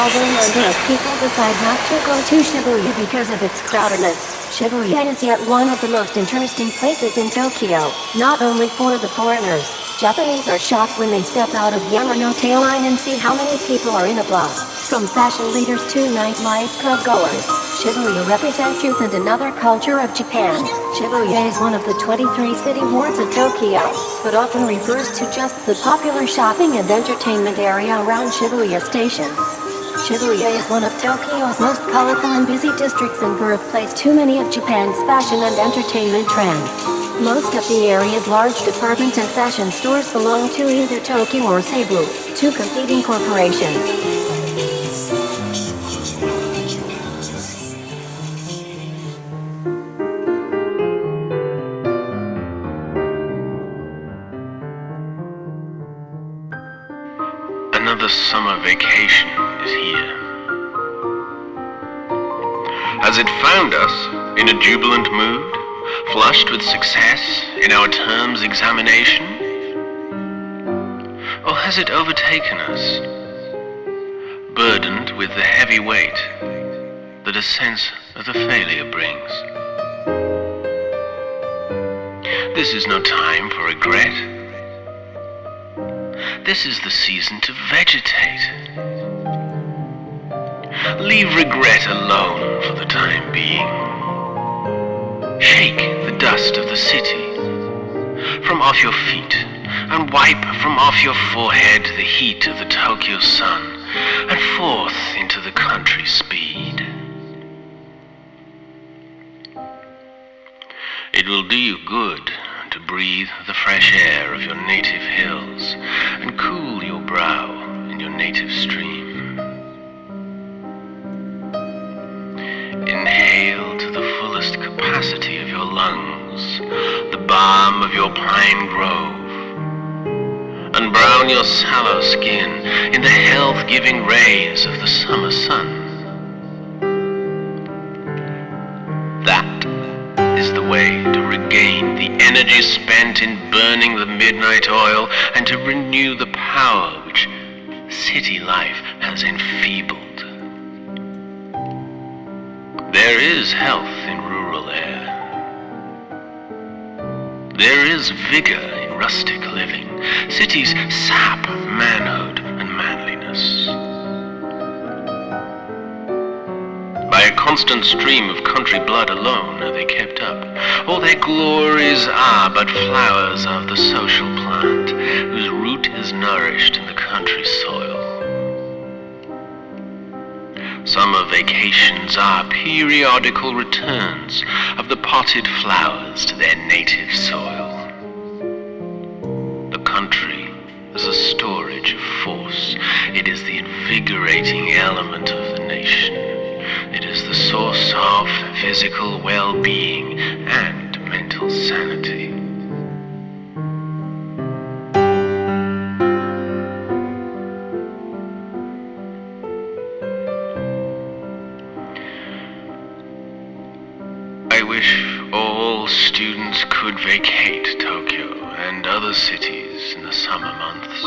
Although of people decide not to go to Shibuya because of its crowdedness, Shibuya is yet one of the most interesting places in Tokyo, not only for the foreigners. Japanese are shocked when they step out of Yamanote line and see how many people are in a block. From fashion leaders to nightlife club goers, Shibuya represents youth and another culture of Japan. Shibuya is one of the 23 city wards of Tokyo, but often refers to just the popular shopping and entertainment area around Shibuya Station. Shibuya is one of Tokyo's most colorful and busy districts and birthplace to many of Japan's fashion and entertainment trends. Most of the area's large department and fashion stores belong to either Tokyu or Seibu, two competing corporations. Another summer vacation is here. Has it found us in a jubilant mood, flushed with success in our term's examination? Or has it overtaken us, burdened with the heavy weight that a sense of failure brings? This is no time for regret this is the season to vegetate. Leave regret alone for the time being. Shake the dust of the city from off your feet and wipe from off your forehead the heat of the Tokyo sun and forth into the country speed. It will do you good to breathe the fresh air of your native hills and cool your brow in your native stream. Lungs the balm of your pine grove. and brown your sallow skin in the health-giving rays of the summer sun. That is the way to regain the energy spent in burning the midnight oil and to renew the power which city life has enfeebled. There is health There is vigor in rustic living. Cities sap manhood and manliness. By a constant stream of country blood alone are they kept up. All their glories are but flowers of the social plant, whose root is nourished in the country soil. Summer vacations are periodical returns of the potted flowers to their native soil. The country is a storage of force. It is the invigorating element of the nation. It is the source of physical well-being and mental sanity. Vacate Tokyo and other cities in the summer months.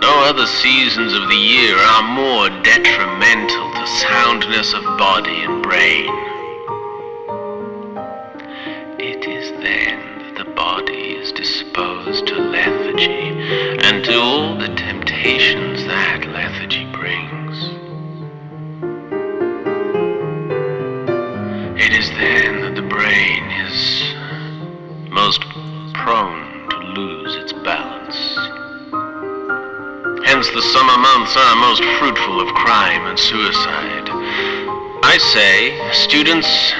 No other seasons of the year are more detrimental to soundness of body and brain. It is then that the body is disposed to lethargy most prone to lose its balance. Hence the summer months are most fruitful of crime and suicide. I say, students,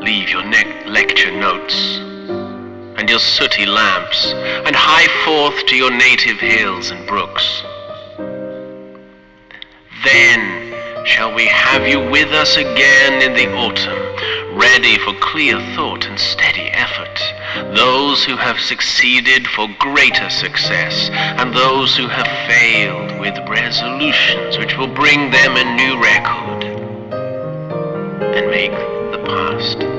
leave your lecture notes and your sooty lamps and hie forth to your native hills and brooks. Then shall we have you with us again in the autumn, ready for clear thought and steady effort. Those who have succeeded for greater success, and those who have failed with resolutions which will bring them a new record and make the past